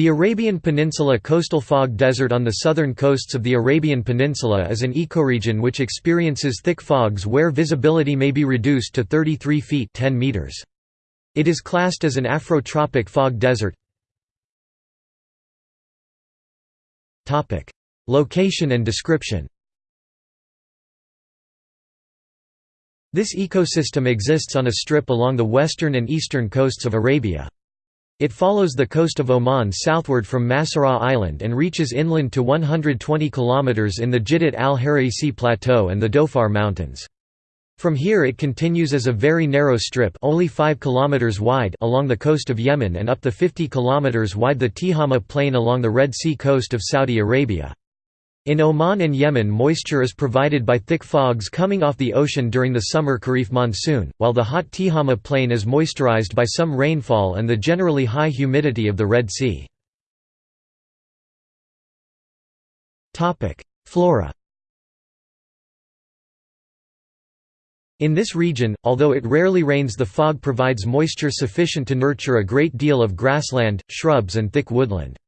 The Arabian Peninsula coastal fog desert on the southern coasts of the Arabian Peninsula is an ecoregion which experiences thick fogs where visibility may be reduced to 33 feet 10 meters. It is classed as an Afrotropic fog desert. Location and description This ecosystem exists on a strip along the western and eastern coasts of Arabia. It follows the coast of Oman southward from Masirah Island and reaches inland to 120 km in the Jiddat al-Harasis Plateau and the Dhofar Mountains. From here it continues as a very narrow strip only 5 km wide along the coast of Yemen and up the 50 km wide the Tihama Plain along the Red Sea coast of Saudi Arabia. In Oman and Yemen moisture is provided by thick fogs coming off the ocean during the summer Khareef monsoon, while the hot Tihama plain is moisturized by some rainfall and the generally high humidity of the Red Sea. Flora In this region, although it rarely rains the fog provides moisture sufficient to nurture a great deal of grassland, shrubs and thick woodland.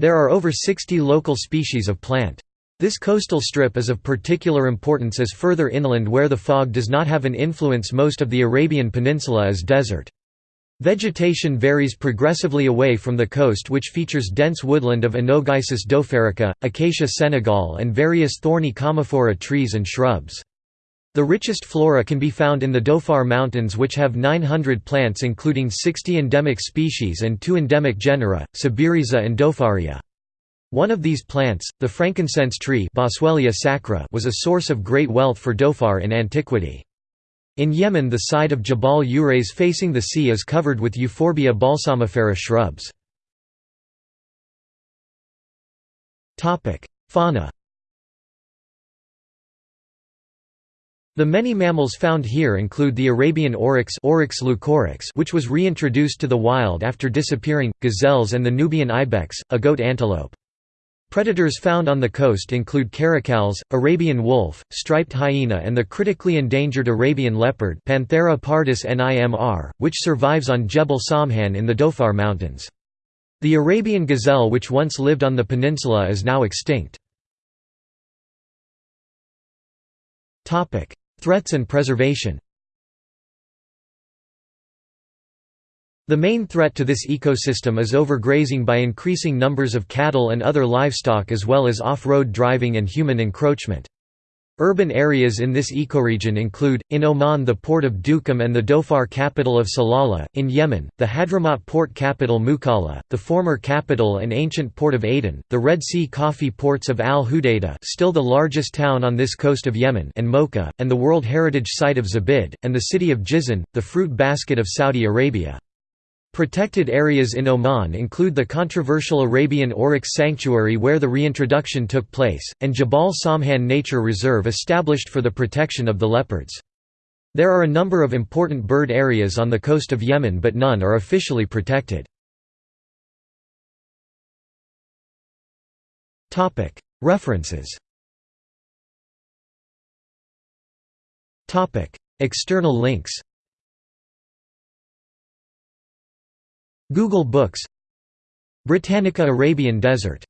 There are over 60 local species of plant. This coastal strip is of particular importance as further inland where the fog does not have an influence most of the Arabian Peninsula is desert. Vegetation varies progressively away from the coast which features dense woodland of Anogeissus dhofarica, Acacia senegal and various thorny commiphora trees and shrubs. The richest flora can be found in the Dhofar Mountains which have 900 plants including 60 endemic species and two endemic genera, Cibirhiza and Dhofaria. One of these plants, the frankincense tree sacra was a source of great wealth for Dhofar in antiquity. In Yemen the side of Jabal Urays facing the sea is covered with Euphorbia balsamifera shrubs. Fauna The many mammals found here include the Arabian oryx, oryx leucoryx which was reintroduced to the wild after disappearing, gazelles and the Nubian ibex, a goat antelope. Predators found on the coast include caracals, Arabian wolf, striped hyena and the critically endangered Arabian leopard Panthera pardus nimr, which survives on Jebel Samhan in the Dhofar Mountains. The Arabian gazelle which once lived on the peninsula is now extinct. Threats and preservation The main threat to this ecosystem is overgrazing by increasing numbers of cattle and other livestock as well as off-road driving and human encroachment. Urban areas in this ecoregion include, in Oman the port of Duqm and the Dhofar capital of Salalah, in Yemen, the Hadramaut port capital Mukalla, the former capital and ancient port of Aden, the Red Sea coffee ports of Al Hudaydah still the largest town on this coast of Yemen and Mocha, and the World Heritage Site of Zabid, and the city of Jizan, the fruit basket of Saudi Arabia. Protected areas in Oman include the controversial Arabian Oryx Sanctuary where the reintroduction took place, and Jabal Samhan Nature Reserve established for the protection of the leopards. There are a number of important bird areas on the coast of Yemen but none are officially protected. References External links Google Books Britannica Arabian Desert